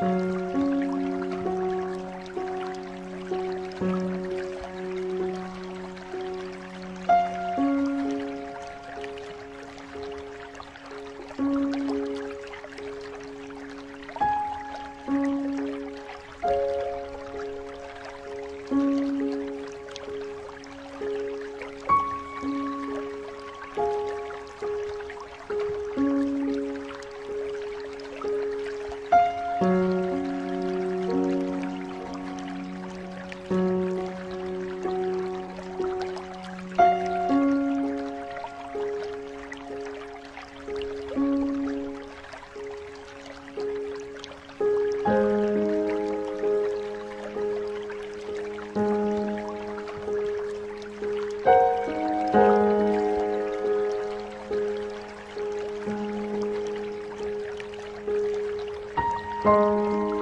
thank mm -hmm. you Música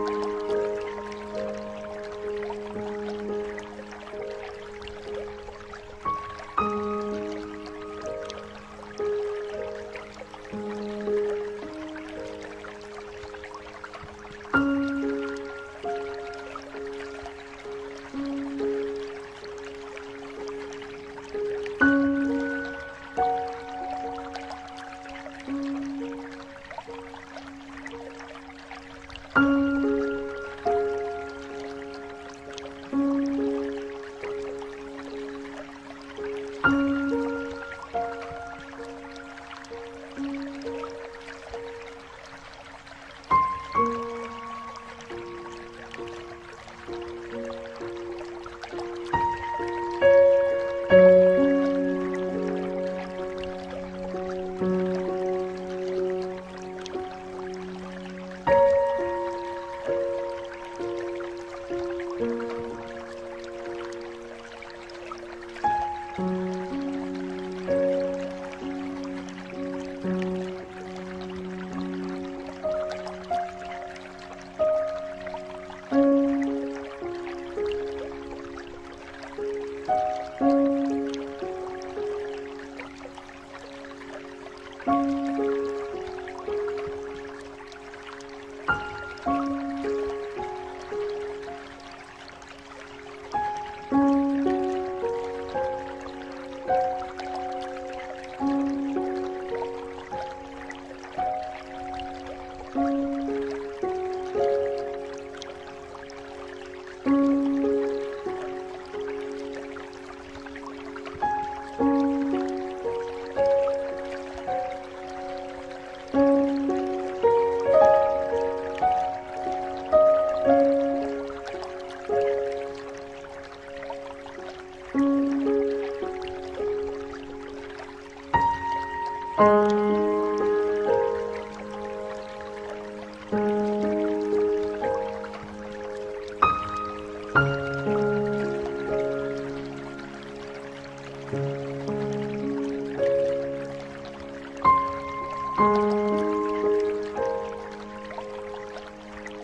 Thank mm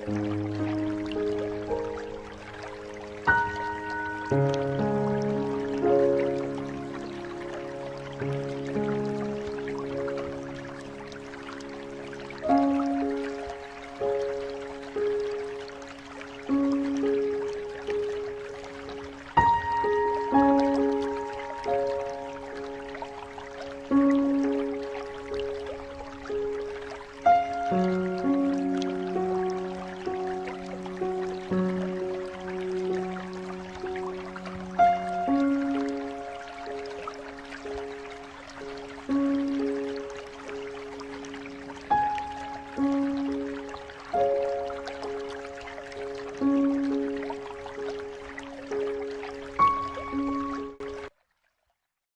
-hmm. you.